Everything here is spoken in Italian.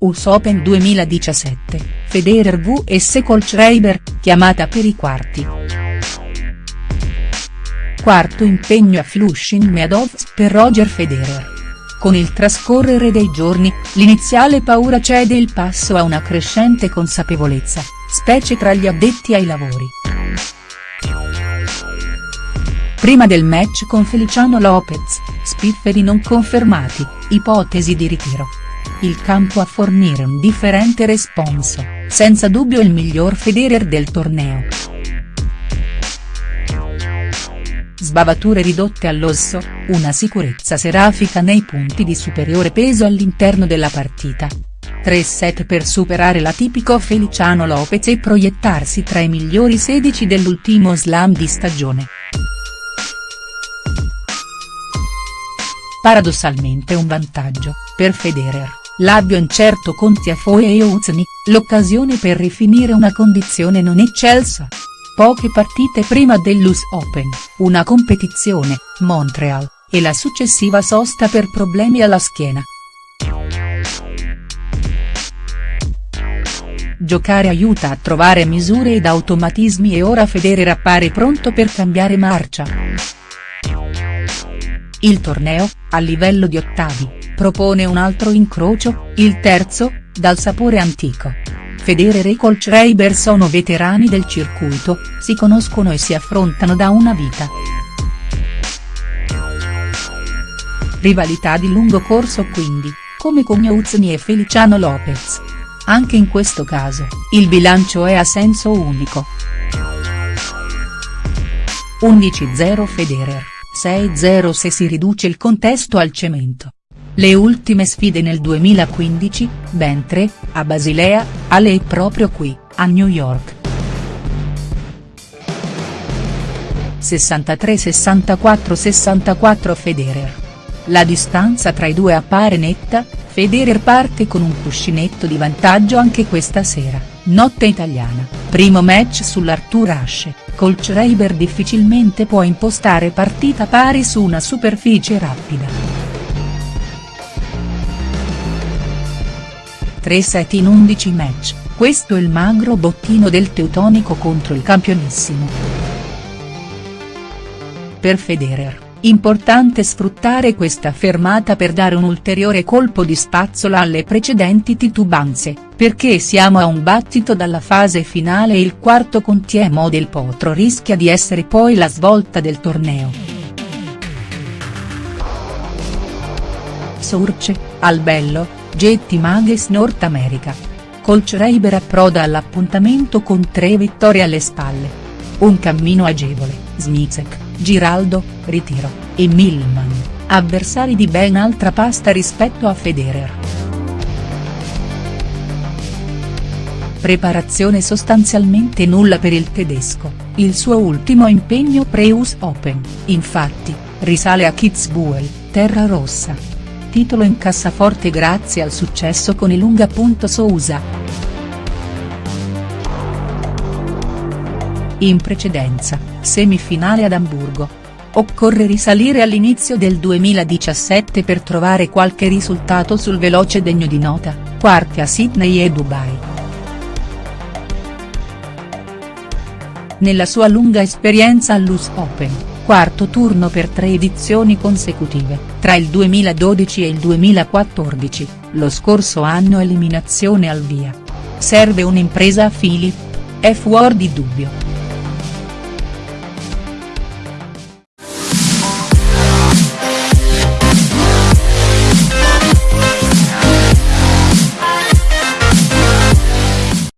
US Open 2017, Federer vs Kohlschreiber, chiamata per i quarti. Quarto impegno a Flushing Meadows per Roger Federer. Con il trascorrere dei giorni, l'iniziale paura cede il passo a una crescente consapevolezza, specie tra gli addetti ai lavori. Prima del match con Feliciano Lopez, spifferi non confermati, ipotesi di ritiro. Il campo a fornire un differente responso, senza dubbio il miglior Federer del torneo. Sbavature ridotte all'osso, una sicurezza serafica nei punti di superiore peso all'interno della partita. Tre set per superare l'atipico Feliciano Lopez e proiettarsi tra i migliori 16 dell'ultimo slam di stagione. Paradossalmente un vantaggio, per Federer, l'abbio incerto con Tiafoe e Uzni, l'occasione per rifinire una condizione non eccelsa. Poche partite prima dell'US Open, una competizione, Montreal, e la successiva sosta per problemi alla schiena. Giocare aiuta a trovare misure ed automatismi e ora Federer appare pronto per cambiare marcia. Il torneo, a livello di ottavi, propone un altro incrocio, il terzo, dal sapore antico. Federer e Kohlschreiber sono veterani del circuito, si conoscono e si affrontano da una vita. Rivalità di lungo corso quindi, come con Uzni e Feliciano Lopez. Anche in questo caso, il bilancio è a senso unico. 11-0 Federer. 6-0 se si riduce il contesto al cemento. Le ultime sfide nel 2015, ben tre, a Basilea, a lei proprio qui, a New York. 63-64-64 Federer. La distanza tra i due appare netta, Federer parte con un cuscinetto di vantaggio anche questa sera, notte italiana, primo match sull'Arthur Ashe. Kohlschreiber difficilmente può impostare partita pari su una superficie rapida. 3 set in 11 match, questo il magro bottino del teutonico contro il campionissimo. Per Federer, importante sfruttare questa fermata per dare un ulteriore colpo di spazzola alle precedenti titubanze, perché siamo a un battito dalla fase finale e il quarto con Tiemo del Potro rischia di essere poi la svolta del torneo. Source, Albello, Getty Mages North America. Kohlschreiber approda all'appuntamento con tre vittorie alle spalle. Un cammino agevole, Smizek, Giraldo, Ritiro, e Millman, avversari di ben altra pasta rispetto a Federer. Preparazione sostanzialmente nulla per il tedesco, il suo ultimo impegno pre-US Open, infatti, risale a Kitzbühel, terra rossa. Titolo in cassaforte grazie al successo con il Lunga. Sousa. In precedenza, semifinale ad Amburgo. Occorre risalire all'inizio del 2017 per trovare qualche risultato sul veloce degno di nota, quarti a Sydney e Dubai. Nella sua lunga esperienza all'US Open, quarto turno per tre edizioni consecutive, tra il 2012 e il 2014, lo scorso anno eliminazione al via. Serve un'impresa a Philip? È fuori di dubbio.